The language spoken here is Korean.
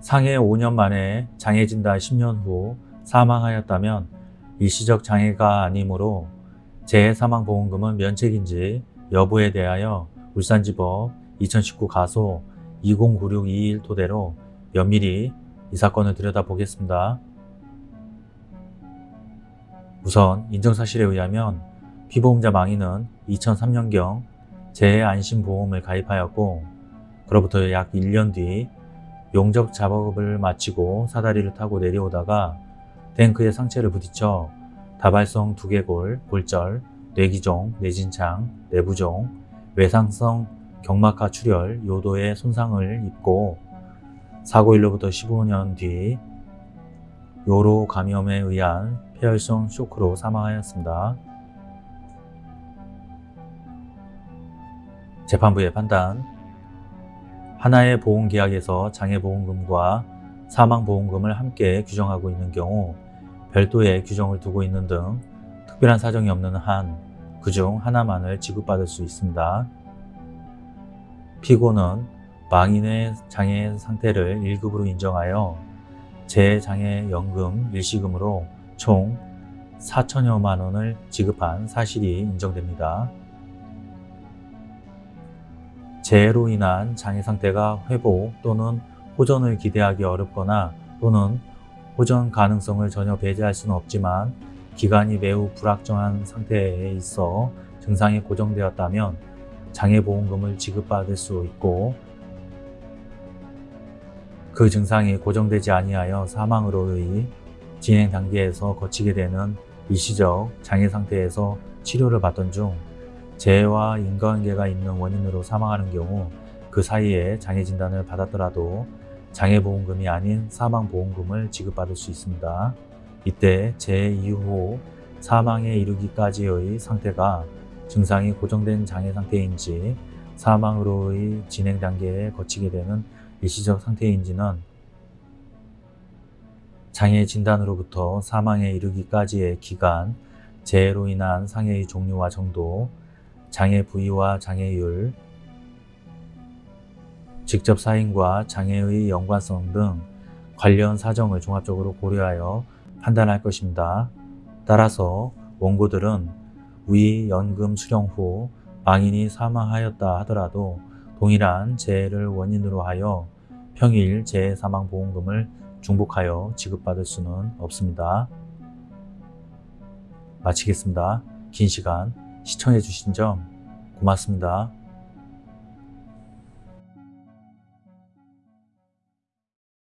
상해 5년 만에 장애 진단 10년 후 사망하였다면 일시적 장애가 아니므로 재해사망보험금은 면책인지 여부에 대하여 울산지법 2019 가소 209621 토대로 면밀히 이 사건을 들여다보겠습니다. 우선 인정사실에 의하면 피보험자 망인은 2003년경 재해안심보험을 가입하였고 그로부터 약 1년 뒤 용접 작업을 마치고 사다리를 타고 내려오다가 탱크에 상체를 부딪혀 다발성 두개골, 골절, 뇌기종, 뇌진창, 내부종, 외상성 경막하 출혈, 요도에 손상을 입고 사고일로부터 15년 뒤 요로 감염에 의한 폐혈성 쇼크로 사망하였습니다. 재판부의 판단 하나의 보험계약에서 장애보험금과 사망보험금을 함께 규정하고 있는 경우 별도의 규정을 두고 있는 등 특별한 사정이 없는 한 그중 하나만을 지급받을 수 있습니다. 피고는 망인의 장애 상태를 1급으로 인정하여 재장애연금 일시금으로 총 4천여만 원을 지급한 사실이 인정됩니다. 재해로 인한 장애 상태가 회복 또는 호전을 기대하기 어렵거나 또는 호전 가능성을 전혀 배제할 수는 없지만 기간이 매우 불확정한 상태에 있어 증상이 고정되었다면 장애보험금을 지급받을 수 있고 그 증상이 고정되지 아니하여 사망으로의 진행 단계에서 거치게 되는 일시적 장애 상태에서 치료를 받던 중 재해와 인과관계가 있는 원인으로 사망하는 경우 그 사이에 장애 진단을 받았더라도 장애보험금이 아닌 사망보험금을 지급받을 수 있습니다. 이때 재해 이후 사망에 이르기까지의 상태가 증상이 고정된 장애 상태인지 사망으로의 진행 단계에 거치게 되는 일시적 상태인지는 장애 진단으로부터 사망에 이르기까지의 기간, 재해로 인한 상해의 종류와 정도, 장애 부위와 장애율, 직접 사인과 장애의 연관성 등 관련 사정을 종합적으로 고려하여 판단할 것입니다. 따라서 원고들은 위 연금 수령 후 망인이 사망하였다 하더라도 동일한 재해를 원인으로 하여 평일 재해사망보험금을 중복하여 지급받을 수는 없습니다. 마치겠습니다. 긴 시간 시청해 주신 점 고맙습니다.